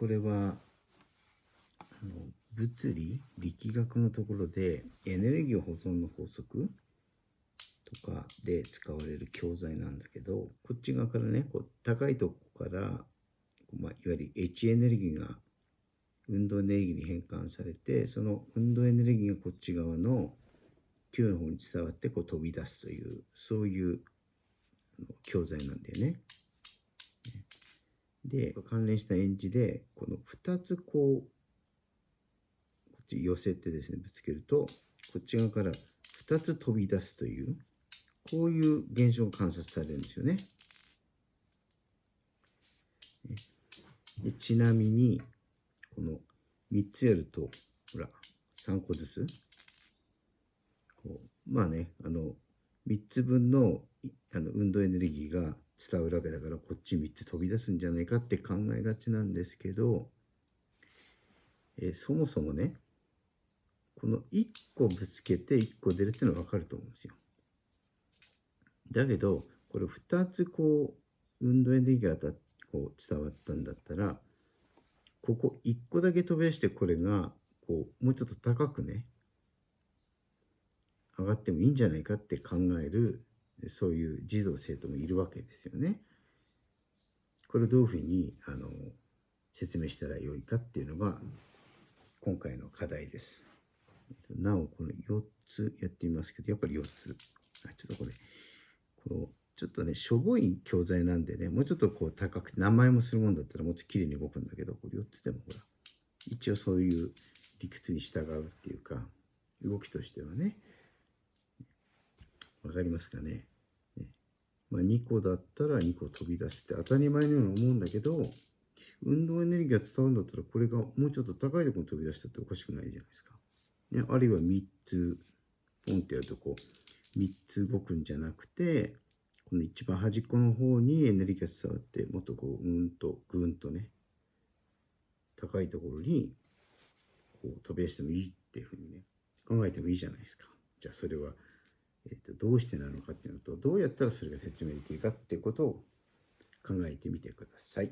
これはあの物理力学のところでエネルギー保存の法則とかで使われる教材なんだけどこっち側からねこう高いとこから、まあ、いわゆる H エネルギーが運動エネルギーに変換されてその運動エネルギーがこっち側の Q の方に伝わってこう飛び出すというそういう教材なんだよね。で関連した演じでこの2つこうこっち寄せてですねぶつけるとこっち側から2つ飛び出すというこういう現象が観察されるんですよね。でちなみにこの3つやるとほら3個ずつこうまあねあの3つ分のあの運動エネルギーが伝わるわけだからこっち3つ飛び出すんじゃないかって考えがちなんですけど、えー、そもそもねこの1個ぶつけて1個出るっていうのは分かると思うんですよ。だけどこれ2つこう運動エネルギーがこう伝わったんだったらここ1個だけ飛び出してこれがこうもうちょっと高くね上がってもいいんじゃないかって考えるそういう児童生徒もいるわけですよね。これをどういうふうにあの説明したらよいかっていうのが今回の課題です。なおこの4つやってみますけどやっぱり4つ。あちょっとこれこうちょっとねしょぼい教材なんでねもうちょっとこう高くて名前もするもんだったらもっと綺麗に動くんだけどこれ4つでもほら一応そういう理屈に従うっていうか動きとしてはねわかりますかね？ねまあ、2個だったら2個飛び出して当たり前のように思うんだけど、運動エネルギーが伝わるんだったら、これがもうちょっと高いところに飛び出したっておかしくないじゃないですか。ね、あるいは3つ、ポンってやるとこう、3つ動くんじゃなくて、この一番端っこの方にエネルギーが伝わって、もっとこう、うんと、ぐんとね、高いところに、こう、飛び出してもいいっていうふうにね、考えてもいいじゃないですか。じゃあそれは、えー、とどうしてなのかっていうのとどうやったらそれが説明できるかっていうことを考えてみてください。